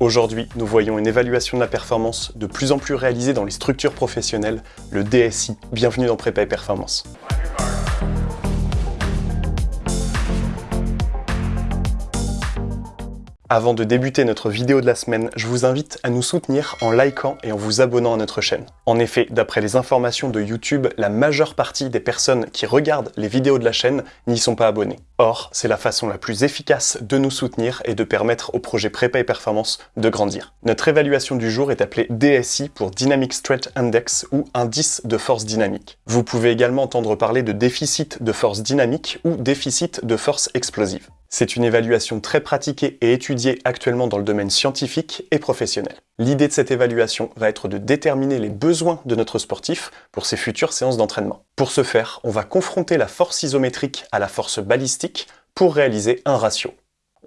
Aujourd'hui, nous voyons une évaluation de la performance de plus en plus réalisée dans les structures professionnelles, le DSI. Bienvenue dans Prépa et Performance. Avant de débuter notre vidéo de la semaine, je vous invite à nous soutenir en likant et en vous abonnant à notre chaîne. En effet, d'après les informations de YouTube, la majeure partie des personnes qui regardent les vidéos de la chaîne n'y sont pas abonnées. Or, c'est la façon la plus efficace de nous soutenir et de permettre au projet Prépa et Performance de grandir. Notre évaluation du jour est appelée DSI pour Dynamic Stretch Index ou indice de force dynamique. Vous pouvez également entendre parler de déficit de force dynamique ou déficit de force explosive. C'est une évaluation très pratiquée et étudiée actuellement dans le domaine scientifique et professionnel. L'idée de cette évaluation va être de déterminer les besoins de notre sportif pour ses futures séances d'entraînement. Pour ce faire, on va confronter la force isométrique à la force balistique pour réaliser un ratio.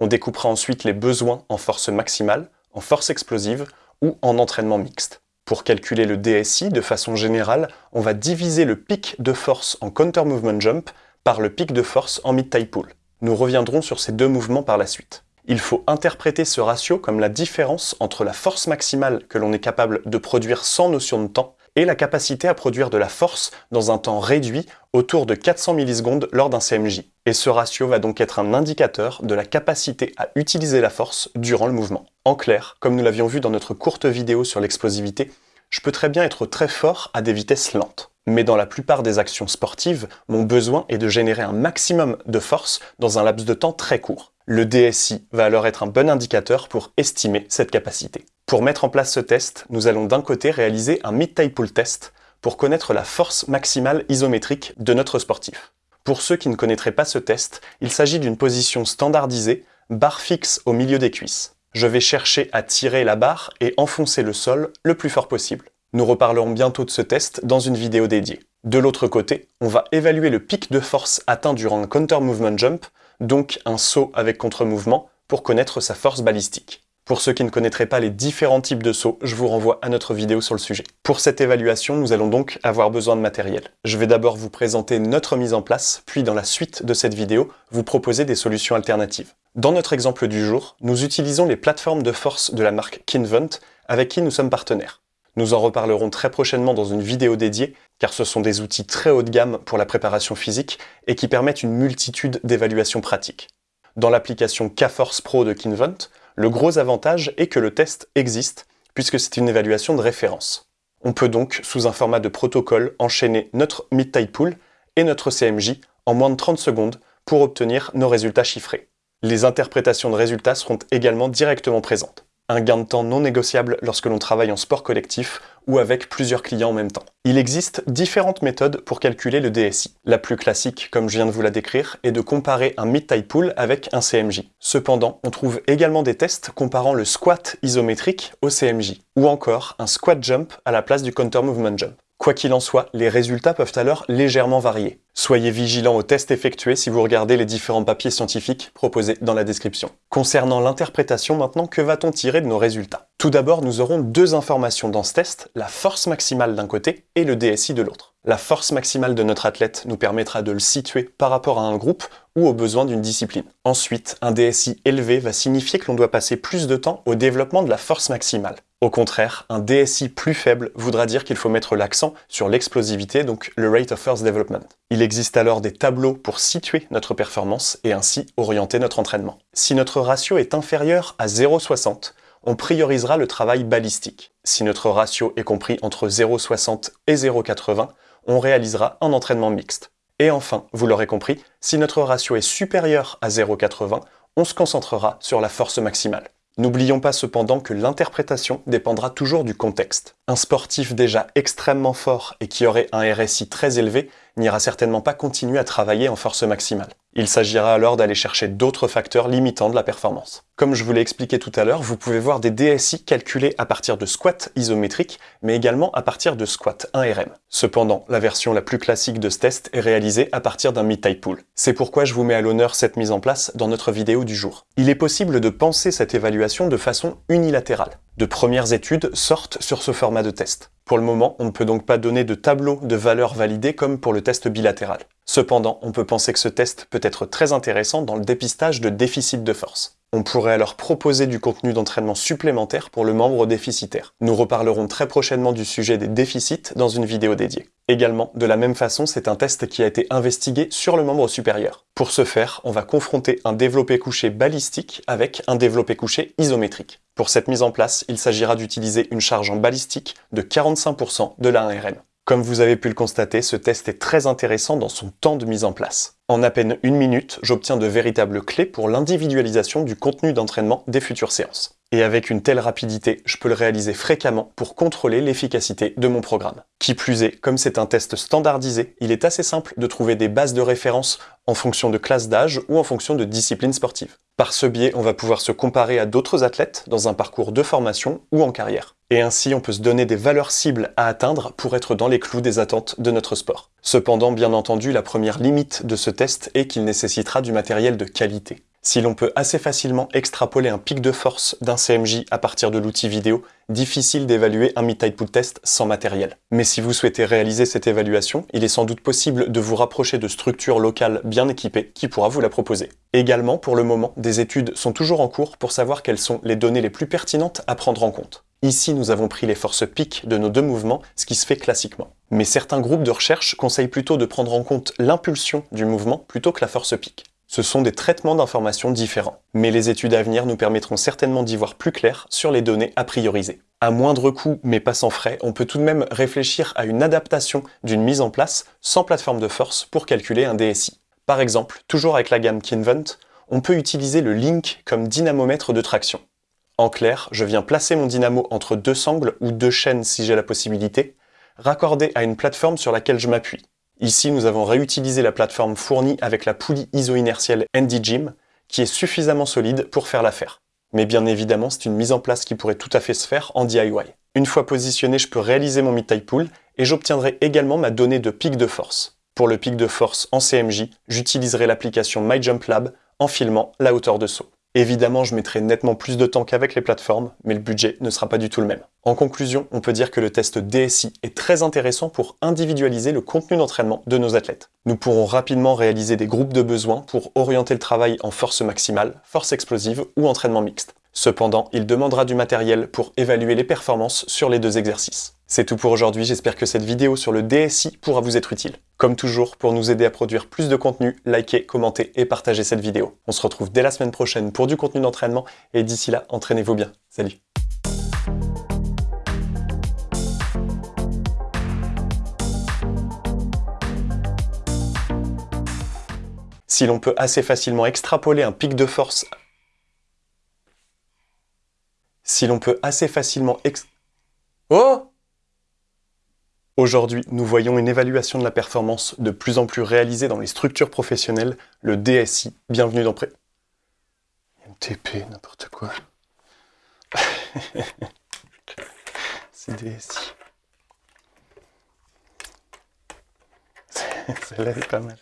On découpera ensuite les besoins en force maximale, en force explosive ou en entraînement mixte. Pour calculer le DSI de façon générale, on va diviser le pic de force en counter movement jump par le pic de force en mid-tie pull. Nous reviendrons sur ces deux mouvements par la suite. Il faut interpréter ce ratio comme la différence entre la force maximale que l'on est capable de produire sans notion de temps et la capacité à produire de la force dans un temps réduit autour de 400 millisecondes lors d'un CMJ. Et ce ratio va donc être un indicateur de la capacité à utiliser la force durant le mouvement. En clair, comme nous l'avions vu dans notre courte vidéo sur l'explosivité, je peux très bien être très fort à des vitesses lentes. Mais dans la plupart des actions sportives, mon besoin est de générer un maximum de force dans un laps de temps très court. Le DSI va alors être un bon indicateur pour estimer cette capacité. Pour mettre en place ce test, nous allons d'un côté réaliser un mid-tie pull test pour connaître la force maximale isométrique de notre sportif. Pour ceux qui ne connaîtraient pas ce test, il s'agit d'une position standardisée, barre fixe au milieu des cuisses. Je vais chercher à tirer la barre et enfoncer le sol le plus fort possible. Nous reparlerons bientôt de ce test dans une vidéo dédiée. De l'autre côté, on va évaluer le pic de force atteint durant un counter movement jump, donc un saut avec contre-mouvement, pour connaître sa force balistique. Pour ceux qui ne connaîtraient pas les différents types de sauts, je vous renvoie à notre vidéo sur le sujet. Pour cette évaluation, nous allons donc avoir besoin de matériel. Je vais d'abord vous présenter notre mise en place, puis dans la suite de cette vidéo, vous proposer des solutions alternatives. Dans notre exemple du jour, nous utilisons les plateformes de force de la marque Kinvent, avec qui nous sommes partenaires. Nous en reparlerons très prochainement dans une vidéo dédiée, car ce sont des outils très haut de gamme pour la préparation physique et qui permettent une multitude d'évaluations pratiques. Dans l'application K-Force Pro de Kinvent, le gros avantage est que le test existe, puisque c'est une évaluation de référence. On peut donc, sous un format de protocole, enchaîner notre mid-tie pool et notre CMJ en moins de 30 secondes pour obtenir nos résultats chiffrés. Les interprétations de résultats seront également directement présentes un gain de temps non négociable lorsque l'on travaille en sport collectif ou avec plusieurs clients en même temps. Il existe différentes méthodes pour calculer le DSI. La plus classique, comme je viens de vous la décrire, est de comparer un mid-tie pull avec un CMJ. Cependant, on trouve également des tests comparant le squat isométrique au CMJ, ou encore un squat jump à la place du counter movement jump. Quoi qu'il en soit, les résultats peuvent alors légèrement varier. Soyez vigilants aux tests effectués si vous regardez les différents papiers scientifiques proposés dans la description. Concernant l'interprétation maintenant, que va-t-on tirer de nos résultats? Tout d'abord, nous aurons deux informations dans ce test, la force maximale d'un côté et le DSI de l'autre. La force maximale de notre athlète nous permettra de le situer par rapport à un groupe ou aux besoins d'une discipline. Ensuite, un DSI élevé va signifier que l'on doit passer plus de temps au développement de la force maximale. Au contraire, un DSI plus faible voudra dire qu'il faut mettre l'accent sur l'explosivité, donc le Rate of Force Development. Il existe alors des tableaux pour situer notre performance et ainsi orienter notre entraînement. Si notre ratio est inférieur à 0,60, on priorisera le travail balistique. Si notre ratio est compris entre 0,60 et 0,80, on réalisera un entraînement mixte. Et enfin, vous l'aurez compris, si notre ratio est supérieur à 0,80, on se concentrera sur la force maximale. N'oublions pas cependant que l'interprétation dépendra toujours du contexte. Un sportif déjà extrêmement fort et qui aurait un RSI très élevé n'ira certainement pas continuer à travailler en force maximale. Il s'agira alors d'aller chercher d'autres facteurs limitants de la performance. Comme je vous l'ai expliqué tout à l'heure, vous pouvez voir des DSI calculés à partir de squat isométriques, mais également à partir de squat 1RM. Cependant, la version la plus classique de ce test est réalisée à partir d'un mid-tie pull. C'est pourquoi je vous mets à l'honneur cette mise en place dans notre vidéo du jour. Il est possible de penser cette évaluation de façon unilatérale. De premières études sortent sur ce format de test. Pour le moment, on ne peut donc pas donner de tableau de valeurs validées comme pour le test bilatéral. Cependant, on peut penser que ce test peut être très intéressant dans le dépistage de déficit de force. On pourrait alors proposer du contenu d'entraînement supplémentaire pour le membre déficitaire. Nous reparlerons très prochainement du sujet des déficits dans une vidéo dédiée. Également, de la même façon, c'est un test qui a été investigué sur le membre supérieur. Pour ce faire, on va confronter un développé couché balistique avec un développé couché isométrique. Pour cette mise en place, il s'agira d'utiliser une charge en balistique de 45% de la 1RM. Comme vous avez pu le constater, ce test est très intéressant dans son temps de mise en place. En à peine une minute, j'obtiens de véritables clés pour l'individualisation du contenu d'entraînement des futures séances. Et avec une telle rapidité, je peux le réaliser fréquemment pour contrôler l'efficacité de mon programme. Qui plus est, comme c'est un test standardisé, il est assez simple de trouver des bases de référence en fonction de classe d'âge ou en fonction de discipline sportive. Par ce biais, on va pouvoir se comparer à d'autres athlètes dans un parcours de formation ou en carrière. Et ainsi, on peut se donner des valeurs cibles à atteindre pour être dans les clous des attentes de notre sport. Cependant, bien entendu, la première limite de ce test est qu'il nécessitera du matériel de qualité. Si l'on peut assez facilement extrapoler un pic de force d'un CMJ à partir de l'outil vidéo, difficile d'évaluer un pull test sans matériel. Mais si vous souhaitez réaliser cette évaluation, il est sans doute possible de vous rapprocher de structures locales bien équipées qui pourra vous la proposer. Également, pour le moment, des études sont toujours en cours pour savoir quelles sont les données les plus pertinentes à prendre en compte. Ici, nous avons pris les forces pic de nos deux mouvements, ce qui se fait classiquement. Mais certains groupes de recherche conseillent plutôt de prendre en compte l'impulsion du mouvement plutôt que la force pic. Ce sont des traitements d'informations différents, mais les études à venir nous permettront certainement d'y voir plus clair sur les données à prioriser. À moindre coût, mais pas sans frais, on peut tout de même réfléchir à une adaptation d'une mise en place sans plateforme de force pour calculer un DSI. Par exemple, toujours avec la gamme Kinvent, on peut utiliser le Link comme dynamomètre de traction. En clair, je viens placer mon dynamo entre deux sangles ou deux chaînes si j'ai la possibilité, raccordé à une plateforme sur laquelle je m'appuie. Ici, nous avons réutilisé la plateforme fournie avec la poulie iso-inertielle NDGym, qui est suffisamment solide pour faire l'affaire. Mais bien évidemment, c'est une mise en place qui pourrait tout à fait se faire en DIY. Une fois positionné, je peux réaliser mon mid-type pull et j'obtiendrai également ma donnée de pic de force. Pour le pic de force en CMJ, j'utiliserai l'application MyJumpLab en filmant la hauteur de saut. Évidemment, je mettrai nettement plus de temps qu'avec les plateformes, mais le budget ne sera pas du tout le même. En conclusion, on peut dire que le test DSI est très intéressant pour individualiser le contenu d'entraînement de nos athlètes. Nous pourrons rapidement réaliser des groupes de besoins pour orienter le travail en force maximale, force explosive ou entraînement mixte. Cependant, il demandera du matériel pour évaluer les performances sur les deux exercices. C'est tout pour aujourd'hui, j'espère que cette vidéo sur le DSI pourra vous être utile. Comme toujours, pour nous aider à produire plus de contenu, likez, commentez et partagez cette vidéo. On se retrouve dès la semaine prochaine pour du contenu d'entraînement, et d'ici là, entraînez-vous bien. Salut Si l'on peut assez facilement extrapoler un pic de force si l'on peut assez facilement ex... Oh Aujourd'hui, nous voyons une évaluation de la performance de plus en plus réalisée dans les structures professionnelles, le DSI. Bienvenue dans Pré... MTP, n'importe quoi. C'est DSI. Celle-là est pas mal.